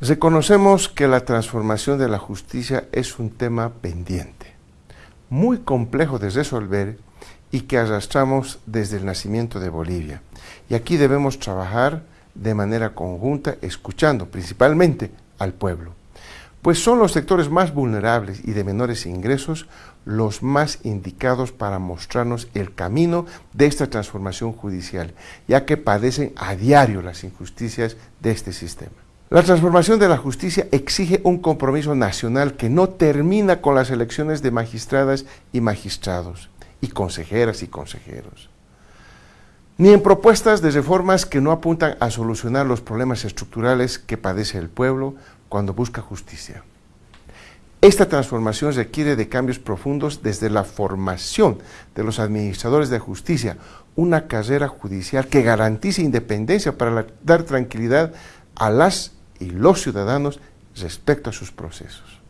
Reconocemos que la transformación de la justicia es un tema pendiente, muy complejo de resolver y que arrastramos desde el nacimiento de Bolivia. Y aquí debemos trabajar de manera conjunta, escuchando principalmente al pueblo, pues son los sectores más vulnerables y de menores ingresos los más indicados para mostrarnos el camino de esta transformación judicial, ya que padecen a diario las injusticias de este sistema. La transformación de la justicia exige un compromiso nacional que no termina con las elecciones de magistradas y magistrados, y consejeras y consejeros, ni en propuestas de reformas que no apuntan a solucionar los problemas estructurales que padece el pueblo cuando busca justicia. Esta transformación requiere de cambios profundos desde la formación de los administradores de justicia, una carrera judicial que garantice independencia para dar tranquilidad a las y los ciudadanos respecto a sus procesos.